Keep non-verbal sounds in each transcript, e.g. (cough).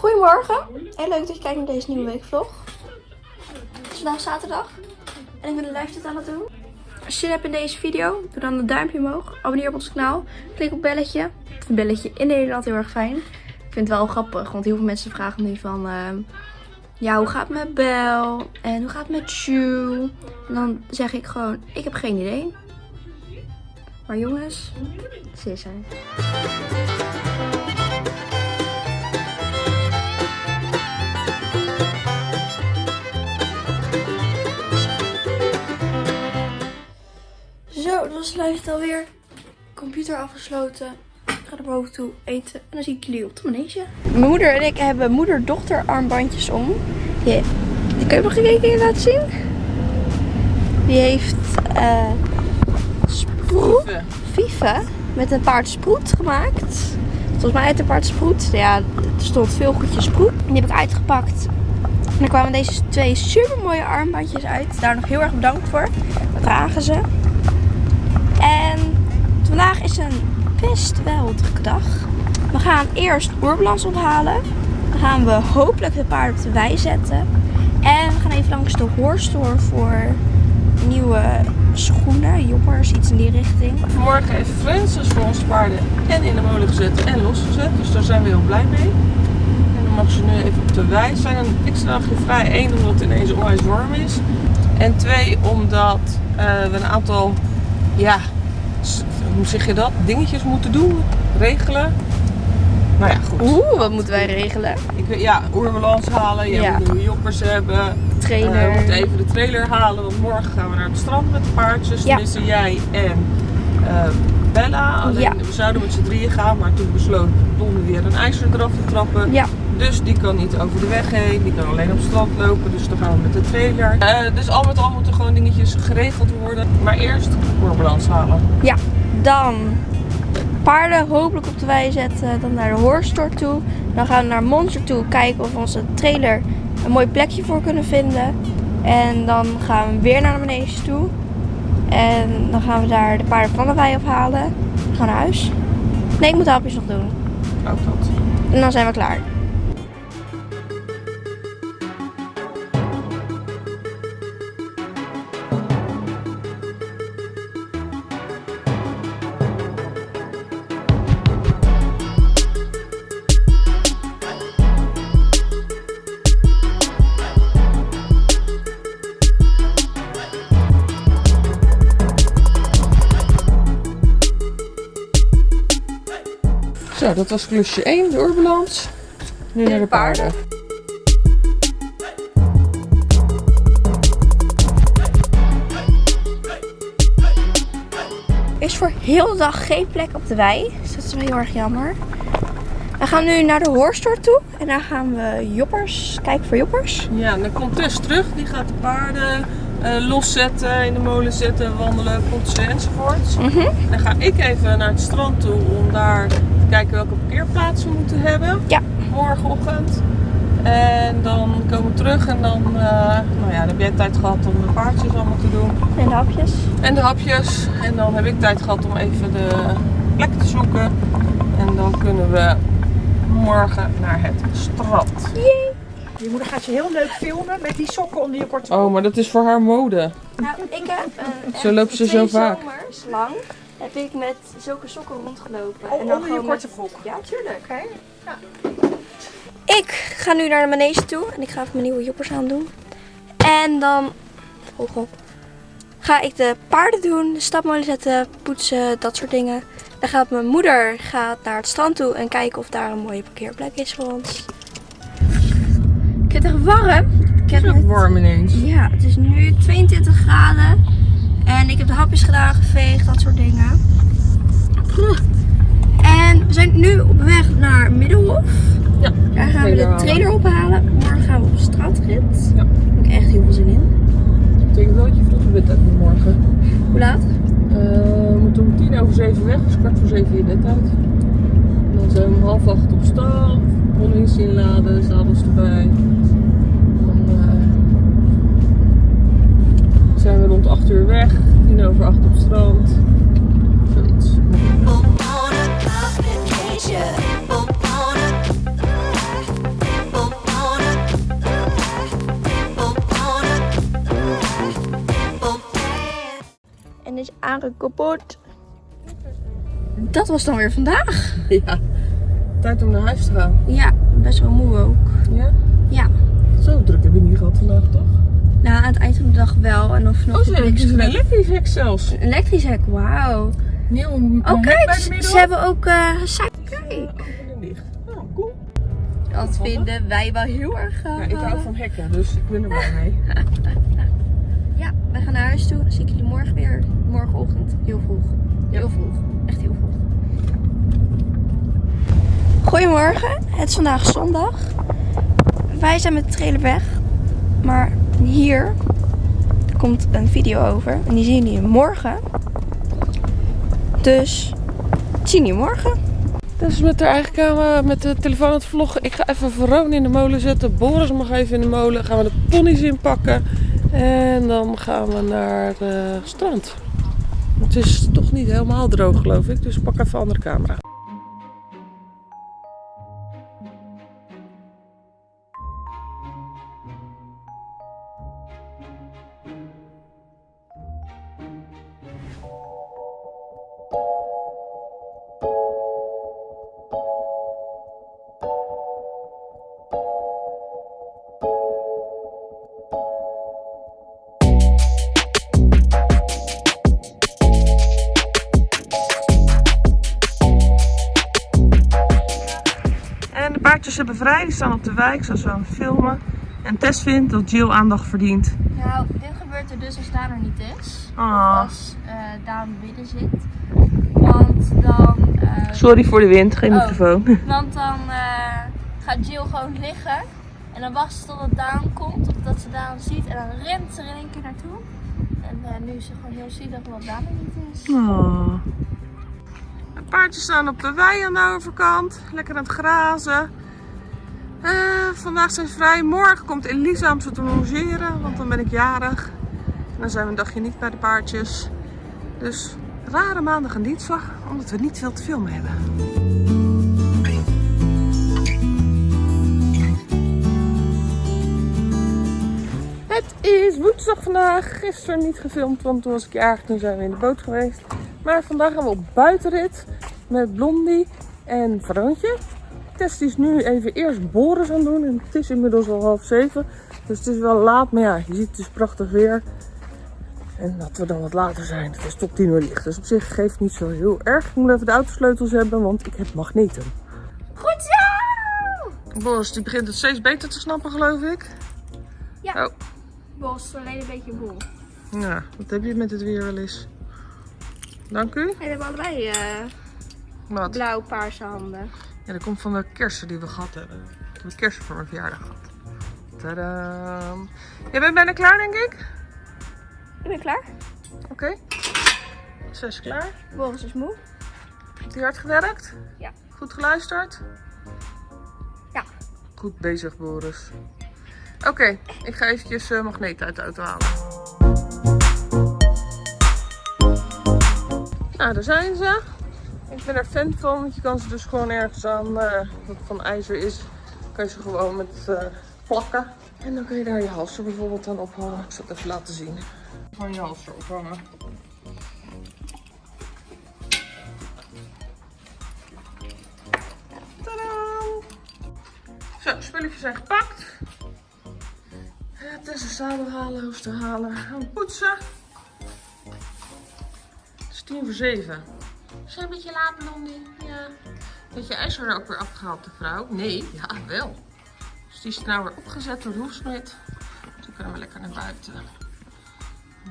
Goedemorgen en leuk dat je kijkt naar deze nieuwe weekvlog. Het is vandaag zaterdag en ik ben de live aan het doen. Als je zin hebt in deze video, doe dan een duimpje omhoog. Abonneer op ons kanaal. Klik op belletje. Vind belletje in Nederland heel erg fijn. Ik vind het wel grappig, want heel veel mensen vragen nu van... ehm, ja, hoe gaat het met Bel? En hoe gaat het met Sue? En dan zeg ik gewoon, ik heb geen idee. Maar jongens, ze is er. Was live alweer. Computer afgesloten. Ik ga er boven toe eten. En dan zie ik jullie op de manege. Mijn moeder en ik hebben moeder-dochter armbandjes om. Die, die kun je nog gekeken laten zien? Die heeft eh sproet, Vive met een paard sproet gemaakt. Volgens mij uit een paard sproet. Ja, er stond veel goedjes sproet. Die heb ik uitgepakt. En er kwamen deze twee super mooie armbandjes uit. Daar nog heel erg bedankt voor. Dat dragen ze. En vandaag is een best wel drukke dag. We gaan eerst oerbalans ophalen. Dan gaan we hopelijk de paarden op de wei zetten. En we gaan even langs de hoorstore voor nieuwe schoenen, joppers, iets in die richting. Vanmorgen heeft Francis voor onze paarden en in de molen gezet en losgezet. Dus daar zijn we heel blij mee. En dan mag ze nu even op de wei. Zijn een extra dagje vrij. Eén, omdat het ineens onwijs warm is. En twee, omdat eh, we een aantal, ja, hoe zeg je dat? Dingetjes moeten doen, regelen. Nou ja, goed. Oeh, wat moeten wij regelen? Ik, weet- ja, oerbalans halen. Je Ja. moet nieuwe joppers hebben. Trailer. Eh, we moeten even de trailer halen, want morgen gaan we naar het strand met de paardjes. Ja. Tenminste, jij en eh, Bella. Alleen Ja. we zouden met z'n drieën gaan, maar toen besloot Don weer een ijzer eraf te trappen. Ja, Dus die kan niet over de weg heen, die kan alleen op strand lopen, dus dan gaan we met de trailer. Eh, dus al met al moeten gewoon dingetjes geregeld worden. Maar eerst oorbalans halen. ja. Dan paarden hopelijk op de wei zetten. Dan naar de hoorstore toe. Dan gaan we naar Monster toe kijken of we onze trailer een mooi plekje voor kunnen vinden. En dan gaan we weer naar de manege toe. En dan gaan we daar de paarden van de wei afhalen. We gaan naar huis. Nee, ik moet de hapjes nog doen. Ook dat. En dan zijn we klaar. Dat was klusje 1, de oorbalans. Nu naar de paarden. Er is voor heel de dag geen plek op de wei. Dus dat is wel heel erg jammer. We gaan nu naar de hoorstore toe. En daar gaan we joppers, kijken voor joppers. Ja, en dan komt Tess terug. Die gaat de paarden eh, loszetten, in de molen zetten, wandelen, poetsen enzovoorts. Mhm. Dan ga ik even naar het strand toe om daar kijken welke parkeerplaatsen we moeten hebben. Ja. Morgenochtend. En dan komen we terug en dan, eh, nou ja, dan heb jij tijd gehad om de paardjes allemaal te doen. En de hapjes. En de hapjes. En dan heb ik tijd gehad om even de plek te zoeken. En dan kunnen we morgen naar het strand. Je moeder gaat je heel leuk filmen met die sokken onder je korte Oh, maar dat is voor haar mode. Nou, ik heb een, Zo loopt ze twee zo vaak. zomers lang heb ik met zulke sokken rondgelopen. Oh, en dan onder je gewoon korte met- broek. Ja, tuurlijk. Oké. Ik ga nu naar de manege toe en ik ga even mijn nieuwe joppers aandoen. En dan hoog op, ga ik de paarden doen, de stapmolen zetten, poetsen, dat soort dingen. Dan gaat mijn moeder gaat naar het strand toe en kijken of daar een mooie parkeerplek is voor ons. Ik vind het echt warm. Ik heb Het is ook warm ineens. Ja, het is nu 22 graden. En ik heb de hapjes gedaan, geveegd, dat soort dingen. En we zijn nu op weg naar Middelhof. Ja, Daar gaan we de trailer ophalen. Morgen gaan we op straatrit. Ja. Daar heb ik echt heel veel zin in. Dat betekent wel dat je vroeg bed hebt morgen. Hoe laat? Eh, we moeten om tien over zeven weg, dus kwart voor zeven je bed uit. En dan zijn we om half acht op stap, ponies inladen, zadels erbij. rond 8 uur weg, tien over 8 op strand. Zoiets. En is aangekoppeld. Dat was dan weer vandaag. Ja. Tijd om naar huis te gaan. Ja, best wel moe ook. Ja? Ja. Zo druk hebben we niet gehad vandaag, toch? Nou, aan het eind van de dag wel. En dan vanaf Oh, dus een elektrisch hek zelfs. Een elektrisch hek, wauw. Nieuw Oh kijk, ze hebben ook uh, Kijk. Oh, cool. Dat vinden wij wel heel erg Ja, ik hou van hekken, dus ik ben er blij mee. (laughs) Ja, wij gaan naar huis toe. Dan zie ik jullie morgen weer. Morgenochtend. Heel vroeg. Heel vroeg. Echt heel vroeg. Goedemorgen. Het is vandaag zondag. Wij zijn met de trailer weg. Maar hier komt een video over. En die zien jullie morgen. Dus zien jullie morgen. Dus met de eigen camera, met de telefoon aan het vloggen. Ik ga even Verone in de molen zetten. Boris mag even in de molen. Gaan we de ponies inpakken. En dan gaan we naar het strand. Het is toch niet helemaal droog geloof ik. Dus pak even een andere camera. Die staan op de wijk, zoals we aan het filmen. En Tess vindt dat Jill aandacht verdient. Nou, dit gebeurt er dus als Daan er niet is. Ah. Als uh, Daan binnen zit. Want dan... Uh, Sorry voor de wind, geen Oh. microfoon. (laughs) Want dan uh, gaat Jill gewoon liggen. En dan wacht ze totdat Daan komt. Of dat ze Daan ziet. En dan rent ze er in één keer naartoe. En nu is ze gewoon heel zielig omdat Daan er niet is. Oh. De paardjes staan op de wei aan de overkant. Lekker aan het grazen. Uh, vandaag zijn vrij. Morgen komt Elisa om ze te logeren. Want dan ben ik jarig. Dan zijn we een dagje niet bij de paardjes. Dus rare maandag en dinsdag. Omdat we niet veel te filmen hebben. Het is woensdag vandaag. Gisteren niet gefilmd, want toen was ik jarig. Toen zijn we in de boot geweest. Maar vandaag gaan we op buitenrit met Blondie en Veroontje. Tess is nu even eerst Boris aan doen. En het is inmiddels al half zeven. Dus het is wel laat. Maar ja, je ziet het is prachtig weer. En dat we dan wat later zijn. Het is tot 10 uur licht. Dus op zich geeft niet zo heel erg. Ik moet even de autosleutels hebben, want ik heb magneten. Goed zo! Boris die begint het steeds beter te snappen, geloof ik. Ja. Oh. Boris is alleen een beetje boel. Ja, wat heb je met het weer wel eens? Dank u. En we hebben allebei uh, Wat? blauw-paarse handen. Ja, dat komt van de kersen die we gehad hebben. Ik heb kersen voor mijn verjaardag gehad. Tadaam. Jij bent bijna klaar, denk ik? Ik ben klaar. Oké. Okay. Ze is klaar. Boris is moe. Heeft hij hard gewerkt? Ja. Goed geluisterd? Ja. Goed bezig, Boris. Oké, okay, ik ga eventjes uh, magneet uit de auto halen. Nou, daar zijn ze. Ik ben er fan van, want je kan ze dus gewoon ergens aan, uh, wat van ijzer is, kan je ze gewoon met uh, plakken. En dan kun je daar je halster bijvoorbeeld aan ophangen. Ik zal het even laten zien. Van je halster ophangen. Tadaa! Zo, spulletjes zijn gepakt. Het is een zadel halen, hoester halen, gaan poetsen. Het is tien voor zeven. Is een beetje laat, Blondie? Ja. Je ijzer er ook weer afgehaald, de vrouw? Nee, ja, wel. Dus die is nou weer opgezet door de hoefsmid. Toen kunnen we lekker naar buiten.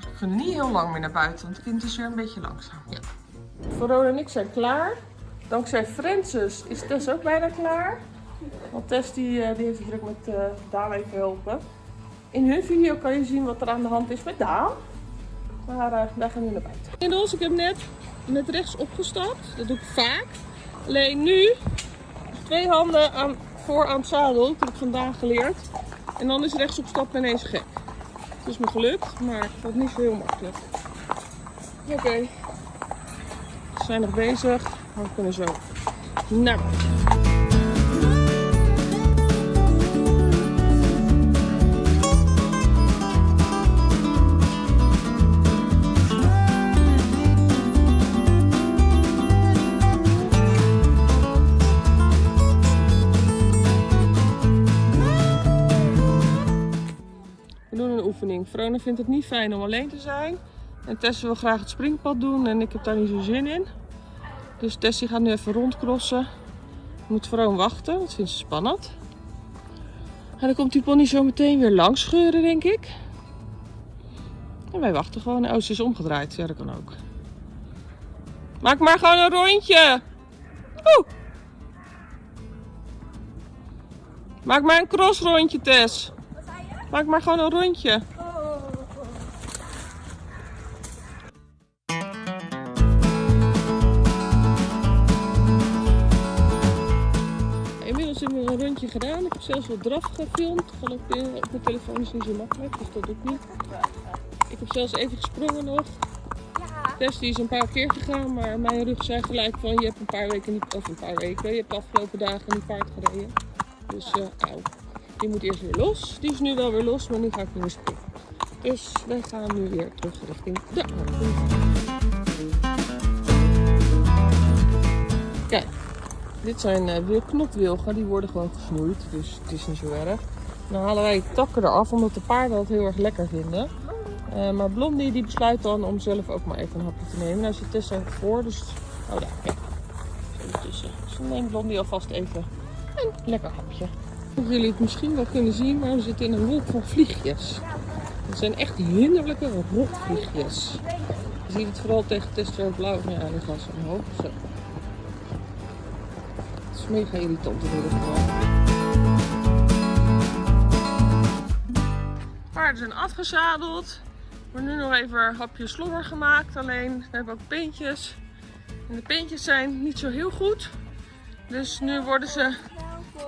We kunnen niet heel lang meer naar buiten, want het kind is weer een beetje langzaam. Ja. Verona en ik zijn klaar. Dankzij Francis is Tess ook bijna klaar. Want Tess die, die heeft het druk met uh, Daan even helpen. In hun video kan je zien wat er aan de hand is met Daan. Maar uh, daar gaan we naar buiten. Inmiddels, ik heb net met rechts opgestapt. Dat doe ik vaak. Alleen nu twee handen aan, voor aan het zadel. Dat heb ik vandaag geleerd. En dan is rechts opstappen ineens gek. Het is me gelukt, maar het niet zo heel makkelijk. Oké. We zijn nog bezig. We kunnen zo naar buiten. Verona vindt het niet fijn om alleen te zijn. En Tessie wil graag het springpad doen en ik heb daar niet zo zin in. Dus Tessie gaat nu even rondcrossen. Moet Verona wachten, dat vindt ze spannend. En dan komt die pony zo meteen weer langs scheuren, denk ik. En wij wachten gewoon. Oh, ze is omgedraaid. Ja, dat kan ook. Maak maar gewoon een rondje. Oeh. Maak maar een crossrondje, Tess. Maak maar gewoon een rondje. Inmiddels hebben we een rondje gedaan. Ik heb zelfs wat draf gefilmd. Gewoon op, eh, op mijn telefoon is niet zo makkelijk, dus dat doe ik niet. Ik heb zelfs even gesprongen nog. Tess die is een paar keer gegaan, maar mijn rug zei gelijk van je hebt een paar weken niet, of een paar weken, je hebt de afgelopen dagen niet paard gereden. Dus auw. Die moet eerst weer los. Die is nu wel weer los, maar nu ga ik meer springen. Dus wij gaan nu weer terug richting de auto. Kijk, dit zijn uh, wielknopwilgen, die worden gewoon gesnoeid, dus het is niet zo erg. Dan halen wij takken eraf, omdat de paarden dat heel erg lekker vinden. Eh, maar Blondie die besluit dan om zelf ook maar even een hapje te nemen. Nou zit Tessa voor, dus... Oh daar, kijk. Zo. Dus dan neemt Blondie alvast even een lekker hapje. Of jullie het misschien wel kunnen zien, maar we zitten in een wolk van vliegjes. Het zijn echt hinderlijke rotvliegjes. Je ziet het vooral tegen Tessa blauw. Ja, nu gaan ze omhoog. Zo. Het is mega irritant in ieder geval. Paarden zijn afgezadeld. Er wordt nu nog even een hapje slobber gemaakt. Alleen, we hebben ook pintjes. En de pintjes zijn niet zo heel goed. Dus nu worden ze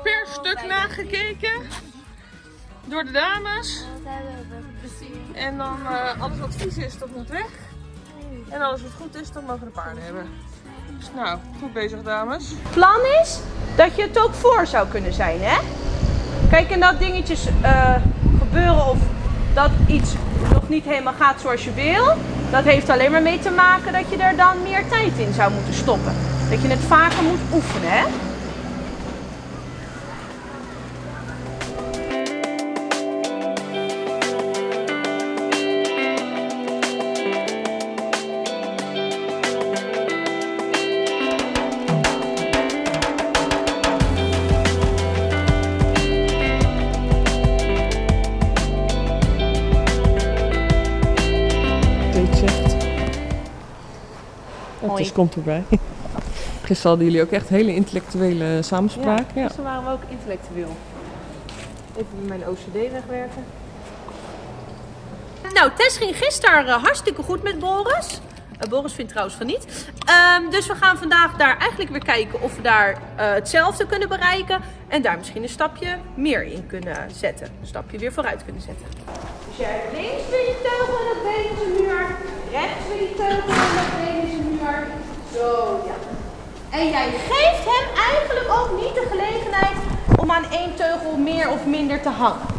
per stuk nagekeken. Door de dames. En dan eh, alles wat vies is, dat moet weg. En alles wat goed is, dat mogen de paarden hebben. Dus nou, goed bezig dames. plan is dat je het ook voor zou kunnen zijn, hè? Kijk, en dat dingetjes eh, gebeuren of dat iets nog niet helemaal gaat zoals je wil, dat heeft alleen maar mee te maken dat je er dan meer tijd in zou moeten stoppen. Dat je het vaker moet oefenen, hè? Het Mooi. is komt erbij. (laughs) Gisteren hadden jullie ook echt hele intellectuele samenspraak. Ja. dus dan waren we ook intellectueel. Even mijn OCD wegwerken. Nou, Tess ging gisteren eh, hartstikke goed met Boris. Eh, Boris vindt trouwens van niet. Ehm, dus we gaan vandaag daar eigenlijk weer kijken of we daar eh, hetzelfde kunnen bereiken. En daar misschien een stapje meer in kunnen zetten. Een stapje weer vooruit kunnen zetten. Dus jij hebt links weer je teugel en dat been muur. Rechts weer je teugel en dat been. Zo, ja. En jij geeft hem eigenlijk ook niet de gelegenheid om aan één teugel meer of minder te hangen.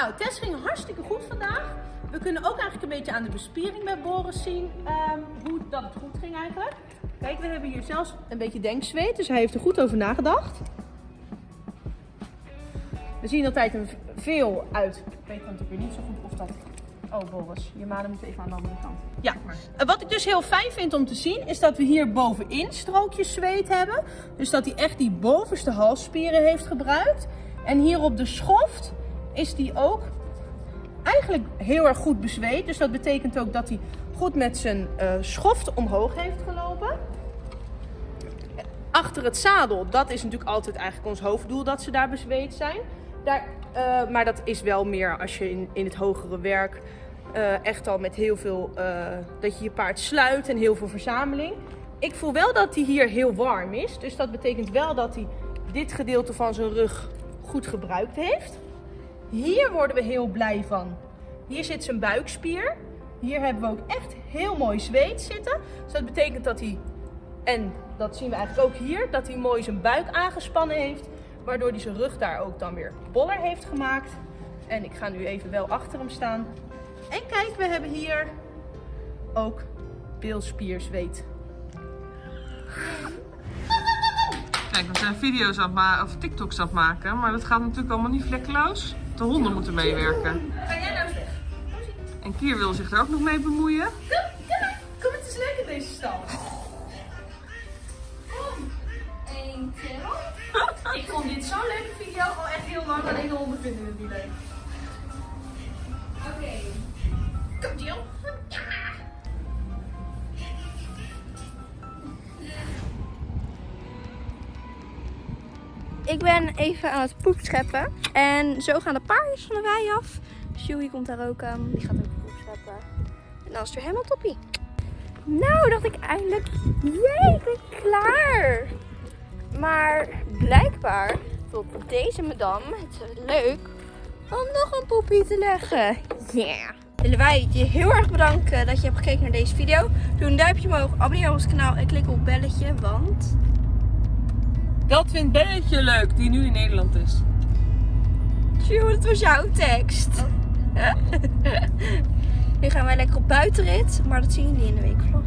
Nou, Tess ging hartstikke goed vandaag. We kunnen ook eigenlijk een beetje aan de bespiering bij Boris zien ehm, hoe dat het goed ging eigenlijk. Kijk, we hebben hier zelfs een beetje denkzweet, dus hij heeft er goed over nagedacht. We zien altijd een veel uit. Ik weet natuurlijk weer niet zo goed of dat... Oh Boris, je maden moet even aan de andere kant. Ja, wat ik dus heel fijn vind om te zien is dat we hier bovenin strookjes zweet hebben. Dus dat hij echt die bovenste halsspieren heeft gebruikt. En hier op de schoft is die ook eigenlijk heel erg goed bezweet. Dus dat betekent ook dat hij goed met zijn eh, schoft omhoog heeft gelopen. Achter het zadel, dat is natuurlijk altijd eigenlijk ons hoofddoel dat ze daar bezweet zijn. Daar, eh, maar dat is wel meer als je in, in het hogere werk eh, echt al met heel veel, dat je je paard sluit en heel veel verzameling. Ik voel wel dat hij hier heel warm is. Dus dat betekent wel dat hij dit gedeelte van zijn rug goed gebruikt heeft. Hier worden we heel blij van. Hier zit zijn buikspier. Hier hebben we ook echt heel mooi zweet zitten. Dus dat betekent dat hij en dat zien we eigenlijk ook hier, dat hij mooi zijn buik aangespannen heeft. Waardoor hij zijn rug daar ook dan weer boller heeft gemaakt. En ik ga nu even wel achter hem staan. En kijk, we hebben hier ook bilspierzweet. Kijk, we zijn video's aan of TikToks aan het maken, maar dat gaat natuurlijk allemaal niet vlekkeloos. De honden moeten meewerken. Ga jij nou? En Kier wil zich er ook nog mee bemoeien. Kom, het is leuk in deze stal. Eén, twee, Ik vond dit zo'n leuke video al echt heel lang. Alleen de honden vinden het niet leuk. Even aan het poep scheppen. En zo gaan de paardjes van de wei af. Sjoei komt daar ook aan. Die gaat ook poep scheppen. En dan is weer helemaal toppie. Nou, dacht ik eindelijk. Jee, ik ben klaar. Maar blijkbaar vond deze madame het leuk om nog een poepie te leggen. Yeah. Willen wij je heel erg bedanken dat je hebt gekeken naar deze video. Doe een duimpje omhoog, abonneer op ons kanaal en klik op belletje, want... Dat vindt Belletje leuk, die nu in Nederland is. Tjoe, dat was jouw tekst. (laughs) nu gaan wij lekker op buitenrit, maar dat zien jullie in de weekvlog.